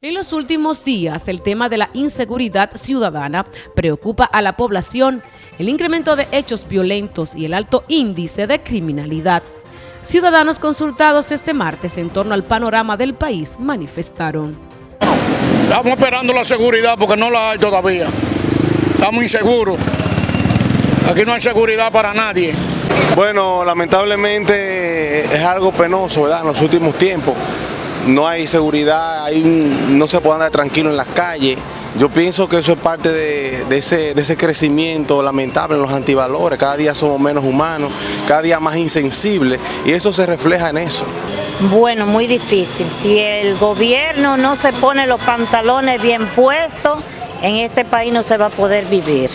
En los últimos días, el tema de la inseguridad ciudadana preocupa a la población, el incremento de hechos violentos y el alto índice de criminalidad. Ciudadanos consultados este martes en torno al panorama del país manifestaron. Estamos esperando la seguridad porque no la hay todavía. Estamos inseguros. Aquí no hay seguridad para nadie. Bueno, lamentablemente es algo penoso, ¿verdad? En los últimos tiempos no hay seguridad, no se puede andar tranquilo en las calles. Yo pienso que eso es parte de, ese, crecimiento lamentable en los antivalores. Cada día somos menos humanos, cada día más insensibles y eso se refleja en eso. Bueno, muy difícil. Si el gobierno no se pone los pantalones bien puestos, en este país no se va a poder vivir.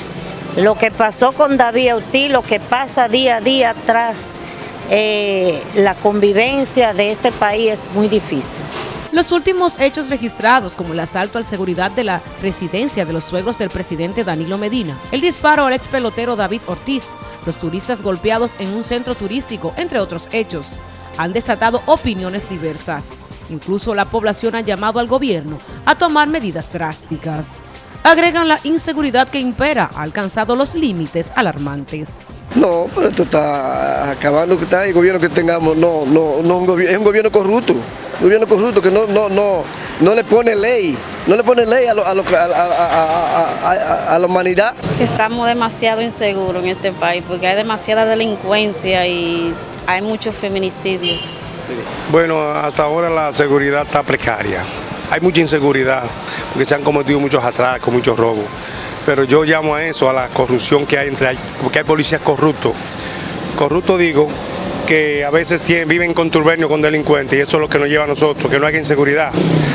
Lo que pasó con David Ortiz, lo que pasa día a día atrás eh, la convivencia de este país es muy difícil. Los últimos hechos registrados, como el asalto al seguridad de la residencia de los suegros del presidente Danilo Medina, el disparo al ex pelotero David Ortiz, los turistas golpeados en un centro turístico, entre otros hechos, han desatado opiniones diversas. Incluso la población ha llamado al gobierno a tomar medidas drásticas. Agregan la inseguridad que impera ha alcanzado los límites alarmantes. No, pero esto está acabando que está el gobierno que tengamos, no, no, no es un gobierno corrupto, un gobierno corrupto que no, no, no, no le pone ley, no le pone ley a, a, a, a, la humanidad. Estamos demasiado inseguros en este país porque hay demasiada delincuencia y hay muchos feminicidios. Bueno, hasta ahora la seguridad está precaria, hay mucha inseguridad porque se han cometido muchos atracos, muchos robos pero yo llamo a eso, a la corrupción que hay entre, porque hay policías corruptos. Corrupto digo que a veces viven con turbernio, con delincuentes, y eso es lo que nos lleva a nosotros, que no haya inseguridad.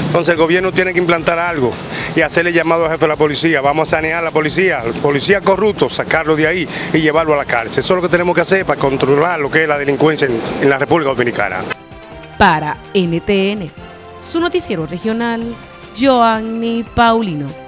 Entonces el gobierno tiene que implantar algo y hacerle llamado al jefe de la policía, vamos a sanear a la policía, los policías corruptos, sacarlo de ahí y llevarlo a la cárcel. Eso es lo que tenemos que hacer para controlar lo que es la delincuencia en, en la República Dominicana. Para NTN, su noticiero regional, Joanny Paulino.